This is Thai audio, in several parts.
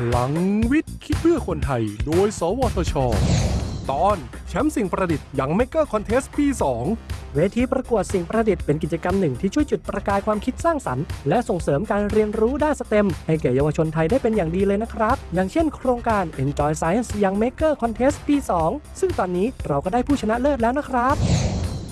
พลังวิทย์ คิดเพื่อคนไทย โดย สวทช ตอนแชมป์สิ่งประดิษฐ์ Young Maker Contest ปี 2 เวทีประกวดสิ่งประดิษฐ์เป็นกิจกรรมหนึ่งที่ช่วยจุดประกายความคิดสร้างสรรค์ และส่งเสริมการเรียนรู้ด้าน STEM ให้แก่เยาวชนไทยได้เป็นอย่างดีเลยนะครับ อย่างเช่นโครงการ Enjoy Science Young Maker Contest ปี 2 ซึ่งตอนนี้เราก็ได้ผู้ชนะเลิศแล้วนะครับ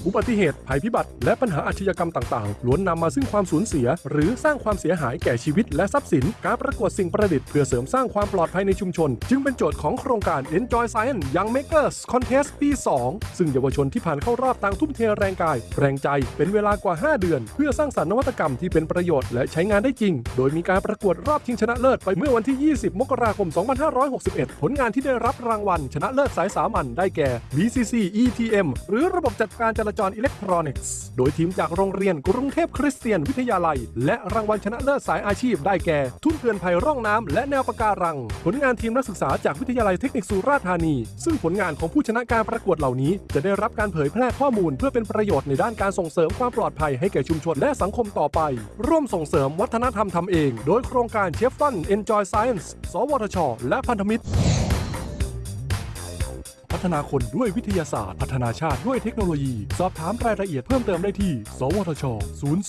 อุบัติเหตุ ภัยพิบัติ และปัญหาอาชญากรรมต่างๆ ล้วนนำมาซึ่งความสูญเสีย หรือสร้างความเสียหายแก่ชีวิตและทรัพย์สิน การประกวดสิ่งประดิษฐ์เพื่อเสริมสร้างความปลอดภัยในชุมชน จึงเป็นโจทย์ของโครงการ Enjoy Science Young Makers Contest ปี 2 ซึ่งเยาวชนที่ผ่านเข้ารอบต่างทุ่มเทแรงกาย แรงใจเป็นเวลากว่า 5 เดือน เพื่อสร้างสรรค์นวัตกรรมที่เป็นประโยชน์และใช้งานได้จริง โดยมีการประกวดรอบชิงชนะเลิศไปเมื่อวันที่ 20 มกราคม 2561 ผลงานที่ได้รับรางวัลชนะเลิศสายสามัญได้แก่ BCC ETM หรือระบบจัดการจราจรอิเล็กทรอนิกส์ โดยทีมจากโรงเรียนกรุงเทพคริสเตียนวิทยาลัย และรางวัลชนะเลิศสายอาชีพได้แก่ ทุ่นเตือนภัยร่องน้ำและแนวปะการัง ผลงานทีมนักศึกษาจากวิทยาลัยเทคนิคสุราษฎร์ธานี ซึ่งผลงานของผู้ชนะการประกวดเหล่านี้ จะได้รับการเผยแพร่ข้อมูล เพื่อเป็นประโยชน์ในด้านการส่งเสริมความปลอดภัยให้แก่ชุมชนและสังคมต่อไป ร่วมส่งเสริมวัฒนธรรมทำเอง โดยโครงการเชฟฟัน Enjoy Science สวทช และพันธมิตร ฒนาคนด้วยวิทยาศาสตร์ พัฒนาชาติด้วยเทคโนโลยี สอบถามรายละเอียดเพิ่มเติมได้ที่ สวทช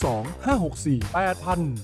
02 564 8000